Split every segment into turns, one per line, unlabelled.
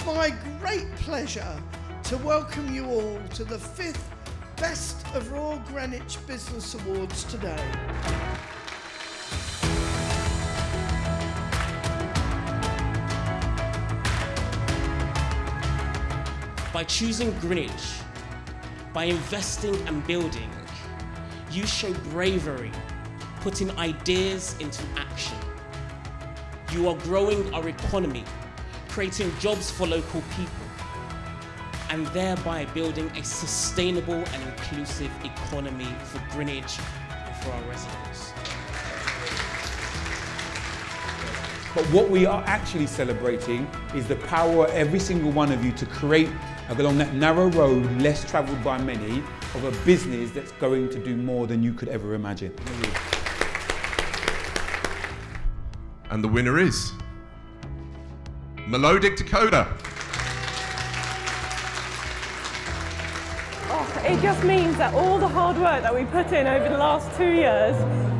It's my great pleasure to welcome you all to the fifth Best of Royal Greenwich Business Awards today.
By choosing Greenwich, by investing and building, you show bravery, putting ideas into action. You are growing our economy, creating jobs for local people, and thereby building a sustainable and inclusive economy for Greenwich and for our residents.
But what we are actually celebrating is the power of every single one of you to create along that narrow road, less travelled by many, of a business that's going to do more than you could ever imagine.
And the winner is Melodic Dakota.
Oh, it just means that all the hard work that we put in over the last two years,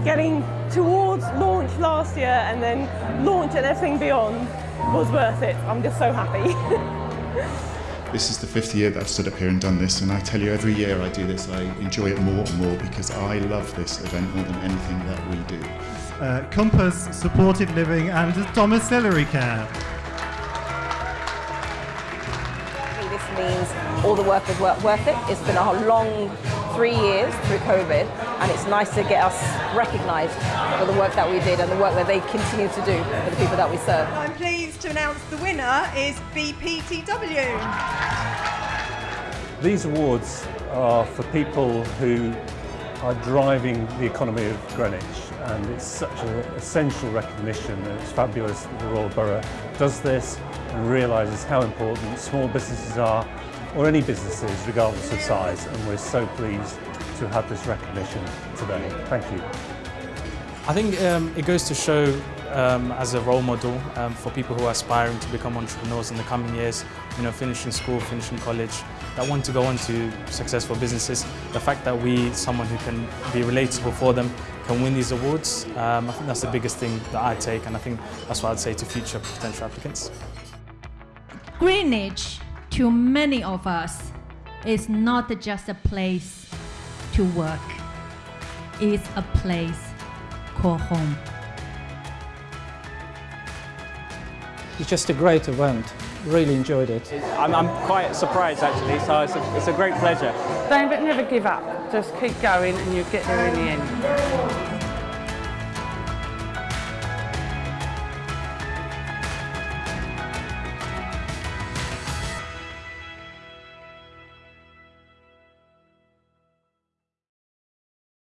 getting towards launch last year and then launch and everything beyond was worth it. I'm just so happy.
This is the fifth year that I've stood up here and done this and I tell you every year I do this I enjoy it more and more because I love this event more than anything that we do.
Uh, Compass Supported Living and Domiciliary Care.
Means all the work was worth it. It's been a long three years through COVID and it's nice to get us recognised for the work that we did and the work that they continue to do for the people that we serve.
I'm pleased to announce the winner is BPTW.
These awards are for people who are driving the economy of Greenwich and it's such an essential recognition that it's fabulous that the Royal Borough does this and realises how important small businesses are or any businesses regardless of size and we're so pleased to have this recognition today. Thank you.
I think um, it goes to show um, as a role model um, for people who are aspiring to become entrepreneurs in the coming years, you know, finishing school, finishing college, that want to go on to successful businesses. The fact that we, someone who can be relatable for them, can win these awards, um, I think that's the biggest thing that I take and I think that's what I'd say to future potential applicants.
Greenwich, to many of us, is not just a place to work. It's a place called home.
It's just a great event. Really enjoyed it.
I'm, I'm quite surprised actually, so it's a, it's a great pleasure.
Don't never give up. Just keep going and you'll get there in the end.